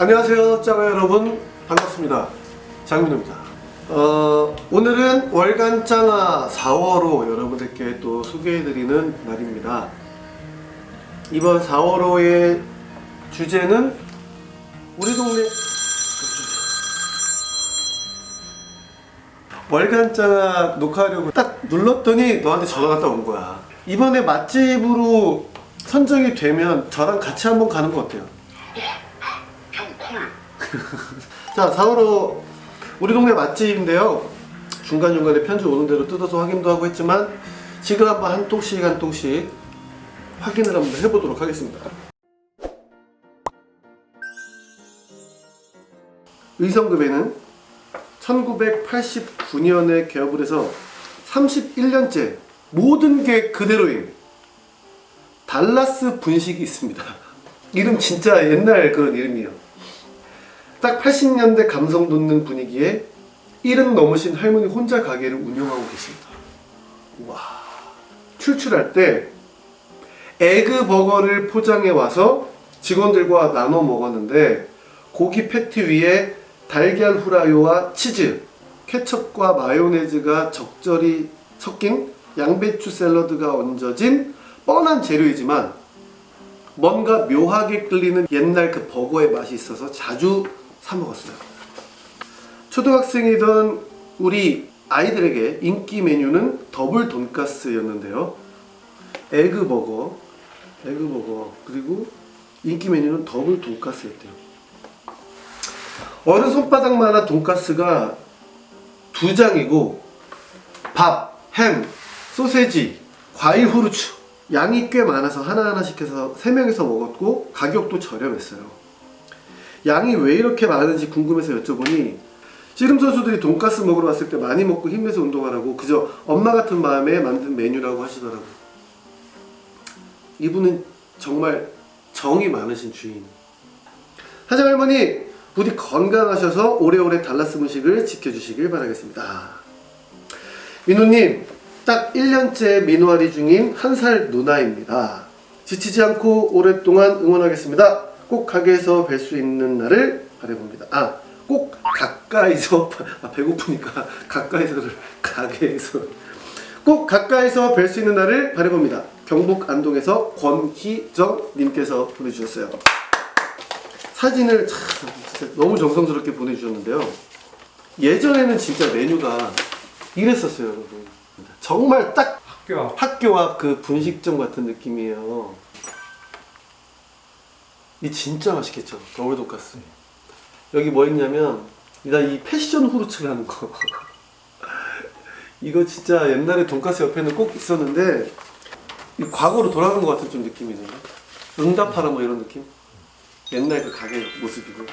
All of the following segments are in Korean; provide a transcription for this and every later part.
안녕하세요 짱아 여러분. 반갑습니다. 장민호입니다. 어, 오늘은 월간 짱아 4월호 여러분들께 또 소개해드리는 날입니다. 이번 4월호의 주제는 우리 동네 월간 짱아 녹화하려고 딱 눌렀더니 너한테 전화가 딱 온 거야. 이번에 맛집으로 선정이 되면 저랑 같이 한번 가는 거 어때요? 자 4월호 우리 동네 맛집인데요. 중간중간에 편지 오는 대로 뜯어서 확인도 하고 했지만 지금 한번 한 통씩 한 통씩 확인을 한번 해보도록 하겠습니다. 의성급에는 1989년에 개업을 해서 31년째 모든 게 그대로인 달라스 분식이 있습니다. 이름 진짜 옛날 그런 이름이에요 딱 80년대 감성 돋는 분위기에 70 넘으신 할머니 혼자 가게를 운영하고 계십니다. 와 출출할 때 에그 버거를 포장해 와서 직원들과 나눠 먹었는데 고기 패티 위에 달걀 후라이와 치즈, 케첩과 마요네즈가 적절히 섞인 양배추 샐러드가 얹어진 뻔한 재료이지만 뭔가 묘하게 끌리는 옛날 그 버거의 맛이 있어서 자주 사 먹었어요. 초등학생이던 우리 아이들에게 인기 메뉴는 더블 돈가스였는데요. 에그버거, 에그버거 그리고 인기 메뉴는 더블 돈가스였대요. 어느 손바닥만한 돈가스가 두 장이고 밥, 햄, 소세지, 과일 후르츠 양이 꽤 많아서 하나하나씩 해서 3명이서 먹었고 가격도 저렴했어요. 양이 왜 이렇게 많은지 궁금해서 여쭤보니 씨름 선수들이 돈가스 먹으러 왔을 때 많이 먹고 힘내서 운동하라고 그저 엄마 같은 마음에 만든 메뉴라고 하시더라고요. 이분은 정말 정이 많으신 주인. 하정 할머니 부디 건강하셔서 오래오래 달라스 음식을 지켜주시길 바라겠습니다. 민호님 딱 1년째 민호아리 중인 한 살 누나입니다. 지치지 않고 오랫동안 응원하겠습니다. 꼭 가게에서 뵐 수 있는 날을 바라봅니다. 아, 꼭 가까이서 아, 배고프니까 가까이서를 가게에서 꼭 가까이서 뵐 수 있는 날을 바라봅니다. 경북 안동에서 권희정 님께서 보내주셨어요. 사진을 참 너무 정성스럽게 보내주셨는데요. 예전에는 진짜 메뉴가 이랬었어요, 여러분. 정말 딱 학교 앞 학교 앞 그 분식점 같은 느낌이에요. 이 진짜 맛있겠죠? 더블 돈가스. 여기 뭐 있냐면 나이 패션 후르츠라는 거. 이거 진짜 옛날에 돈가스 옆에는 꼭 있었는데 이 과거로 돌아간 것 같은 좀 느낌이 드네. 응답하라 뭐 이런 느낌? 옛날 그 가게 모습이고.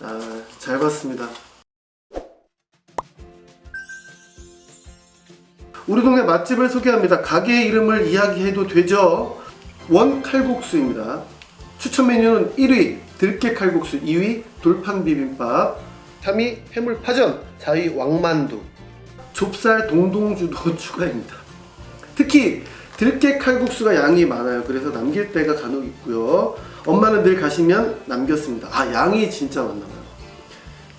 아, 잘 봤습니다. 우리 동네 맛집을 소개합니다. 가게 이름을 이야기해도 되죠? 원칼국수입니다. 추천 메뉴는 1위 들깨 칼국수, 2위 돌판 비빔밥, 3위 해물 파전, 4위 왕만두, 좁쌀 동동주도 추가입니다. 특히 들깨 칼국수가 양이 많아요. 그래서 남길 때가 간혹 있고요. 엄마는 늘 가시면 남겼습니다. 아 양이 진짜 많나봐요.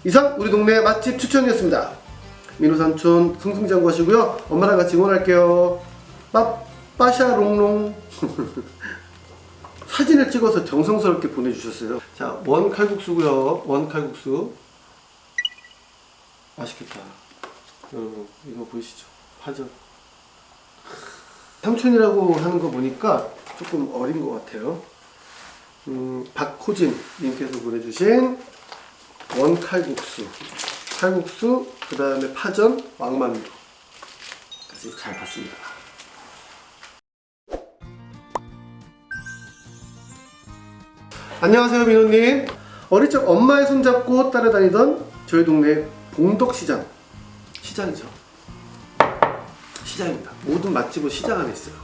이상 우리 동네 맛집 추천이었습니다. 민호 삼촌 승승장구 하시고요. 엄마랑 같이 응원할게요. 빠 빠샤롱롱. 사진을 찍어서 정성스럽게 보내주셨어요. 자, 원 칼국수고요. 원 칼국수. 맛있겠다. 여러분, 이거 보이시죠? 파전. 삼촌이라고 하는 거 보니까 조금 어린 것 같아요. 음, 박호진 님께서 보내주신 원 칼국수. 칼국수, 그 다음에 파전, 왕만두. 까지 잘 봤습니다. 안녕하세요 민호님. 어릴 적 엄마의 손잡고 따라다니던 저희 동네 봉덕시장. 시장이죠. 시장입니다. 모든 맛집은 시장 안에 있어요.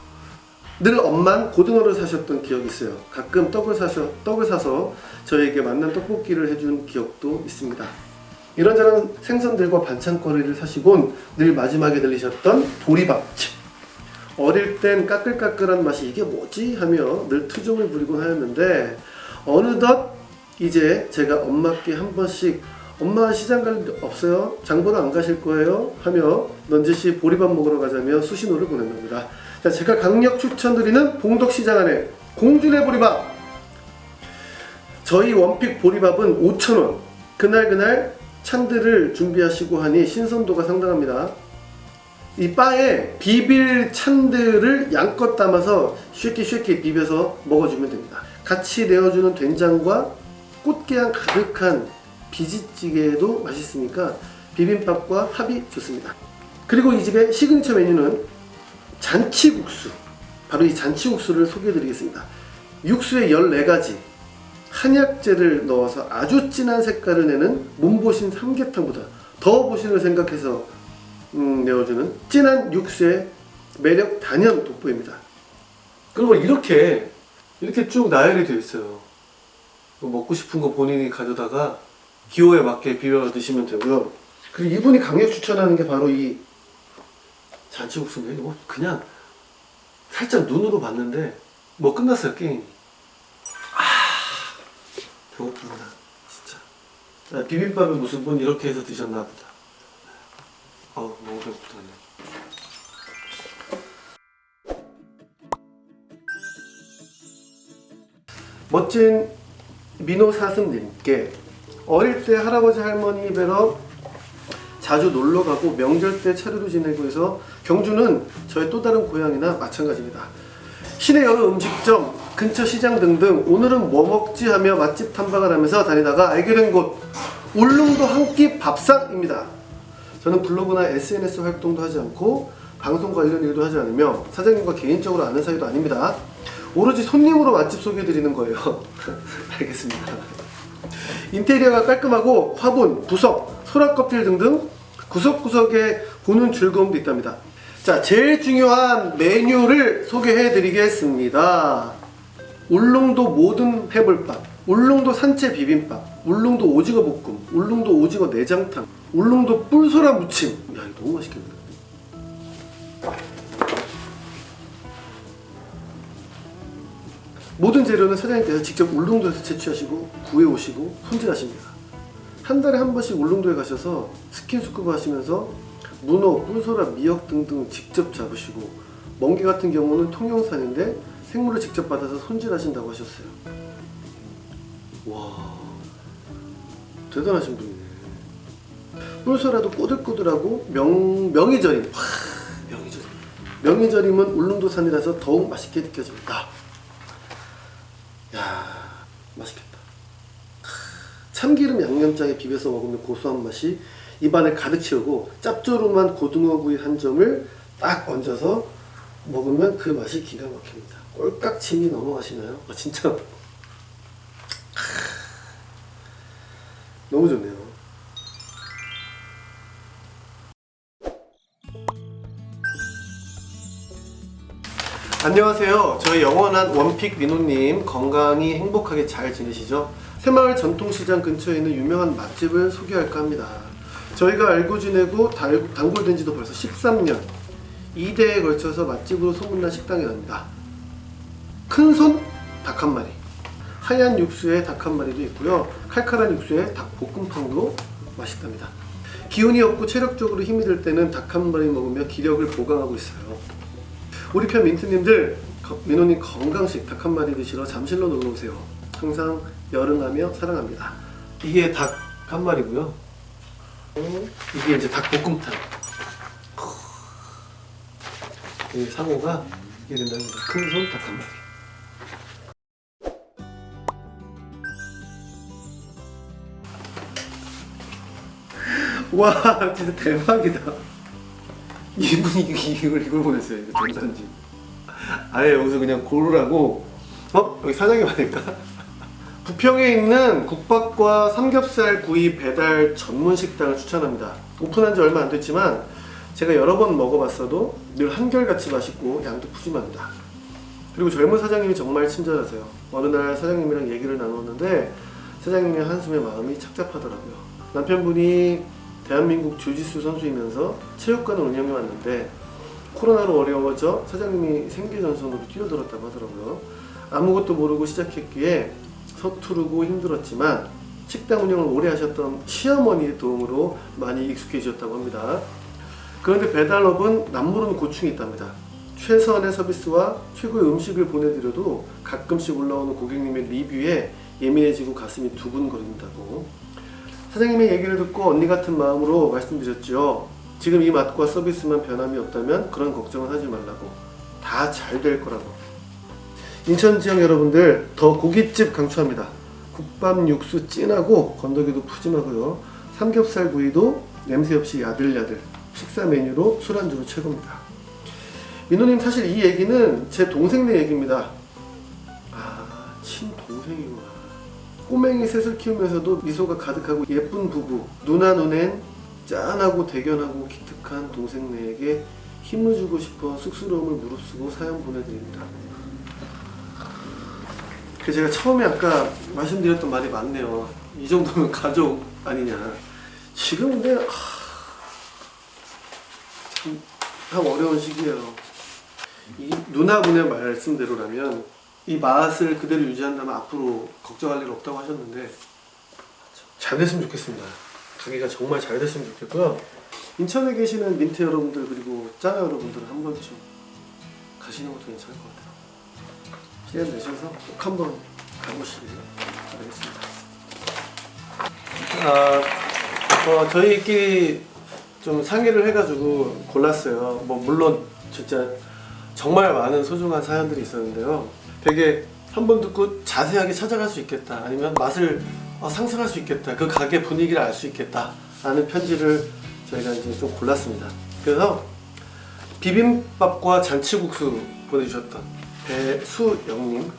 늘 엄만 고등어를 사셨던 기억이 있어요. 가끔 떡을 사셔 떡을 사서 저에게 만난 떡볶이를 해준 기억도 있습니다. 이런저런 생선들과 반찬거리를 사시곤 늘 마지막에 들리셨던 보리밥집. 어릴 땐 까끌까끌한 맛이 이게 뭐지 하며 늘 투정을 부리곤 하였는데 어느덧 이제 제가 엄마께 한 번씩 엄마 시장 갈 일 없어요? 장보러 안 가실 거예요? 하며 넌지시 보리밥 먹으러 가자며 수신호를 보낸답니다. 자, 제가 강력 추천드리는 봉덕시장 안에 공준의 보리밥 저희 원픽 보리밥은 5,000원 그날 그날 찬들을 준비하시고 하니 신선도가 상당합니다. 이 바에 비빌 찬들을 양껏 담아서 쉐키 비벼서 먹어주면 됩니다. 같이 내어주는 된장과 꽃게향 가득한 비지찌개도 맛있으니까 비빔밥과 합이 좋습니다. 그리고 이 집의 시그니처 메뉴는 잔치국수. 바로 이 잔치국수를 소개해 드리겠습니다. 육수에 14가지 한약재를 넣어서 아주 진한 색깔을 내는 몸보신 삼계탕보다 더 보신을 생각해서 음, 내어주는 진한 육수의 매력 단연 돋보입니다. 그리고 이렇게 이렇게 쭉 나열이 되어 있어요. 뭐 먹고 싶은 거 본인이 가져다가 기호에 맞게 비벼 드시면 되고요. 그리고 이분이 강력 추천하는 게 바로 이 잔치국수인데 이거 그냥 살짝 눈으로 봤는데 뭐 끝났어요 게임이. 아 배고픕니다 진짜. 아, 비빔밥을 무슨 분 이렇게 해서 드셨나 보다. 어우 너무 배고프다. 멋진 민호 사슴님께 어릴 때 할아버지 할머니 뵈러 자주 놀러 가고 명절 때 차례도 지내고 해서 경주는 저의 또 다른 고향이나 마찬가지입니다. 시내 여러 음식점, 근처 시장 등등 오늘은 뭐 먹지 하며 맛집 탐방을 하면서 다니다가 알게 된 곳 울릉도 한 끼 밥상입니다. 저는 블로그나 SNS 활동도 하지 않고 방송 관련 일도 하지 않으며 사장님과 개인적으로 아는 사이도 아닙니다. 오로지 손님으로 맛집 소개해드리는 거예요. 알겠습니다. 인테리어가 깔끔하고 화분, 부석, 소라 껍질 등등 구석구석에 보는 즐거움도 있답니다. 자, 제일 중요한 메뉴를 소개해 드리겠습니다. 울릉도 모든 해물밥, 울릉도 산채 비빔밥, 울릉도 오징어 볶음, 울릉도 오징어 내장탕, 울릉도 뿔소라 무침. 야, 이거 너무 맛있겠네. 모든 재료는 사장님께서 직접 울릉도에서 채취하시고 구해 오시고 손질하십니다. 한 달에 한 번씩 울릉도에 가셔서 스킨스쿠버 하시면서 문어, 뿔소라, 미역 등등 직접 잡으시고 멍게 같은 경우는 통영산인데 생물을 직접 받아서 손질하신다고 하셨어요. 와 대단하신 분이네. 뿔소라도 꼬들꼬들하고 명 명이절임. 와 명이절임. 명이절임은 울릉도산이라서 더욱 맛있게 느껴집니다. 야 맛있겠다. 참기름 양념장에 비벼서 먹으면 고소한 맛이 입안을 가득 채우고 짭조름한 고등어구이 한 점을 딱 얹어서 먹으면 그 맛이 기가 막힙니다. 꼴깍 침이 넘어가시나요? 아, 진짜 너무 좋네요. 안녕하세요. 저희 영원한 원픽 민호님 건강히 행복하게 잘 지내시죠? 새마을 전통시장 근처에 있는 유명한 맛집을 소개할까 합니다. 저희가 알고 지내고 달- 단골된 지도 벌써 13년 2대에 걸쳐서 맛집으로 소문난 식당이랍니다. 큰손 닭 한 마리 하얀 육수에 닭 한 마리도 있고요. 칼칼한 육수에 닭 볶음탕도 맛있답니다. 기운이 없고 체력적으로 힘이 들 때는 닭 한 마리 먹으며 기력을 보강하고 있어요. 우리 편 민트님들 거- 민호님 건강식 닭 한 마리 드시러 잠실로 놀러 오세요. 항상 열응하며 사랑합니다. 이게 닭 한 마리고요. 이게 이제 닭 볶음탕. 이 상호가 이게 된다는 거죠. 큰손 닭 한 마리. 와 진짜 대박이다. 이분이 이걸 이걸 보냈어요. 이거 전산지. 아예 여기서 그냥 고르라고. 어 여기 사장님 아닐까? 부평에 있는 국밥과 삼겹살 구이 배달 전문 식당을 추천합니다. 오픈한 지 얼마 안 됐지만 제가 여러 번 먹어봤어도 늘 한결같이 맛있고 양도 푸짐합니다. 그리고 젊은 사장님이 정말 친절하세요. 어느 날 사장님이랑 얘기를 나눴는데 사장님의 한숨에 마음이 착잡하더라고요. 남편분이 대한민국 주짓수 선수이면서 체육관을 운영해 왔는데 코로나로 어려워져 사장님이 생계전선으로 뛰어들었다고 하더라고요. 아무것도 모르고 시작했기에 서투르고 힘들었지만 식당 운영을 오래 하셨던 시어머니의 도움으로 많이 익숙해지셨다고 합니다. 그런데 배달업은 남모르는 고충이 있답니다. 최선의 서비스와 최고의 음식을 보내드려도 가끔씩 올라오는 고객님의 리뷰에 예민해지고 가슴이 두근거린다고. 사장님의 얘기를 듣고 언니 같은 마음으로 말씀드렸죠. 지금 이 맛과 서비스만 변함이 없다면 그런 걱정은 하지 말라고. 다 잘 될 거라고. 인천 지역 여러분들 더 고깃집 강추합니다. 국밥 육수 진하고 건더기도 푸짐하고요. 삼겹살 구이도 냄새 없이 야들야들. 식사 메뉴로 술안주로 최고입니다. 민호님 사실 이 얘기는 제 동생네 얘기입니다. 아 친동생이구나. 꼬맹이 셋을 키우면서도 미소가 가득하고 예쁜 부부 누나 눈엔 짠하고 대견하고 기특한 동생네에게 힘을 주고 싶어 쑥스러움을 무릅쓰고 사연 보내드립니다. 그 제가 처음에 아까 말씀드렸던 말이 맞네요. 이 정도면 가족 아니냐. 지금 근데 하... 참 어려운 시기예요. 이 누나분의 말씀대로라면 이 맛을 그대로 유지한다면 앞으로 걱정할 일 없다고 하셨는데 잘 됐으면 좋겠습니다. 가게가 정말 잘 됐으면 좋겠고요. 인천에 계시는 민트 여러분들 그리고 짜나 여러분들은 한 번쯤 가시는 것도 괜찮을 것 같아요. 시간 내셔서 꼭 한번 가보시길 바라겠습니다. 아, 어, 저희끼리 좀 상의를 해가지고 골랐어요. 뭐 물론 진짜 정말 많은 소중한 사연들이 있었는데요. 되게 한 번 듣고 자세하게 찾아갈 수 있겠다. 아니면 맛을 어, 상상할 수 있겠다. 그 가게 분위기를 알 수 있겠다. 라는 편지를 저희가 이제 좀 골랐습니다. 그래서 비빔밥과 잔치국수 보내주셨던 배수영님,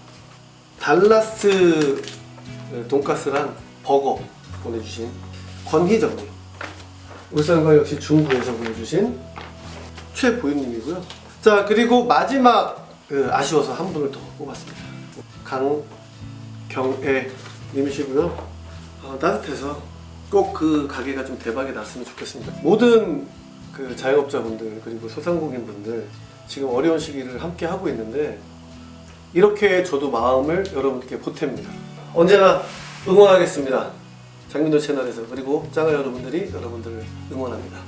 달라스 돈가스랑 버거 보내주신 권희정님, 울산과 역시 중구에서 보내주신 최보윤님이고요. 자 그리고 마지막 그 아쉬워서 한 분을 더 뽑았습니다. 강경애 님이시고요. 어, 따뜻해서 꼭 그 가게가 좀 대박이 났으면 좋겠습니다. 모든 그 자영업자분들 그리고 소상공인분들 지금 어려운 시기를 함께 하고 있는데 이렇게 저도 마음을 여러분께 보탭니다. 언제나 응원하겠습니다. 장민호 채널에서 그리고 짱아 여러분들이 여러분들을 응원합니다.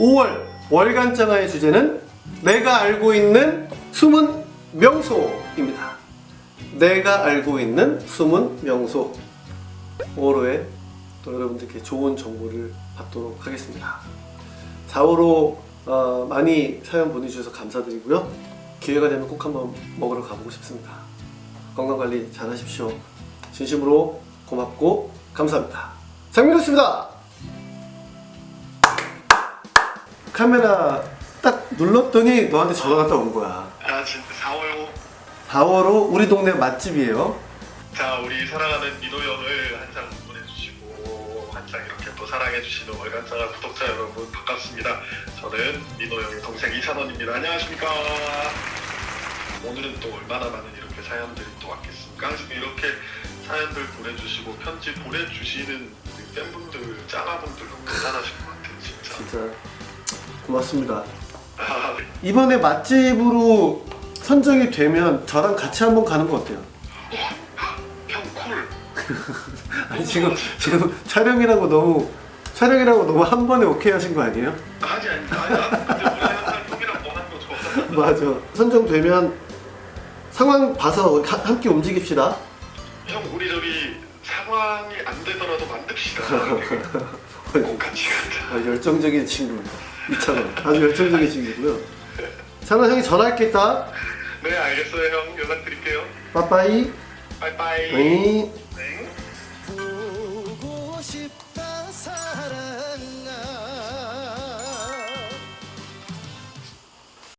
5월 월간 짱아의 주제는 내가 알고 있는 숨은 명소입니다. 내가 알고 있는 숨은 명소 5월호에 또 여러분들께 좋은 정보를 받도록 하겠습니다. 4월호 어, 많이 사연 보내주셔서 감사드리고요. 기회가 되면 꼭 한번 먹으러 가보고 싶습니다. 건강관리 잘 하십시오. 진심으로 고맙고 감사합니다. 장민호씨입니다. 카메라 딱 눌렀더니 너한테 전화가 딱 온 거야. 아 진짜 4월 4월호 우리 동네 맛집이에요. 자 우리 사랑하는 민호 형을 항상 보내주시고 항상 이렇게 또 사랑해주시는 월간사랑 구독자 여러분 반갑습니다. 저는 민호 형의 동생 이찬원입니다. 안녕하십니까? 오늘은 또 얼마나 많은 이렇게 사연들이 또 왔겠습니까? 항상 이렇게 사연들 보내주시고 편지 보내주시는 팬분들, 짱아분들 너무 대단하신 것 같아요 진짜. 진짜 고맙습니다. 아, 네. 이번에 맛집으로 선정이 되면 저랑 같이 한번 가는 거 어때요? 형 콜. 아니 지금 지금 촬영이라고 너무 촬영이라고 너무 한 번에 오케이 하신 거 아니에요? 아니 아니 아니. 맞아. 선정되면 상황 봐서 하- 함께 움직입시다. 형 우리 저기 상황이 안 되더라도 만듭시다. 꼭 같이 가자. 아, 열정적인 친구 이찬원 아주 열정적인 친구고요. 찬원 형이 전화할게 있다. 네 알겠어요 형 연락드릴게요. 빠빠이. 빠이빠이. 네.